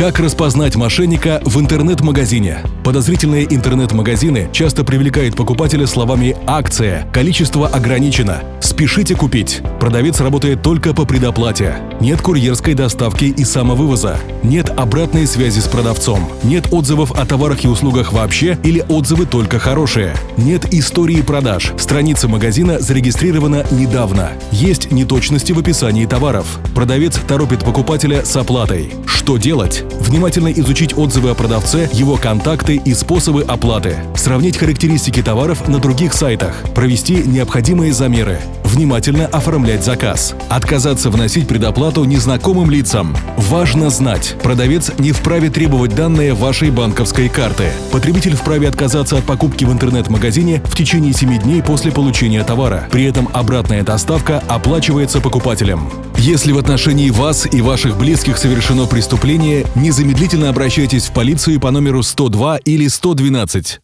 Как распознать мошенника в интернет-магазине? Подозрительные интернет-магазины часто привлекают покупателя словами «акция», «количество ограничено», «спешите купить». Продавец работает только по предоплате. Нет курьерской доставки и самовывоза. Нет обратной связи с продавцом. Нет отзывов о товарах и услугах вообще или отзывы только хорошие. Нет истории продаж. Страница магазина зарегистрирована недавно. Есть неточности в описании товаров. Продавец торопит покупателя с оплатой. Что делать? Внимательно изучить отзывы о продавце, его контакты и способы оплаты. Сравнить характеристики товаров на других сайтах. Провести необходимые замеры. Внимательно оформлять заказ. Отказаться вносить предоплату незнакомым лицам. Важно знать, продавец не вправе требовать данные вашей банковской карты. Потребитель вправе отказаться от покупки в интернет-магазине в течение 7 дней после получения товара. При этом обратная доставка оплачивается покупателем. Если в отношении вас и ваших близких совершено преступление, незамедлительно обращайтесь в полицию по номеру 102 или 112.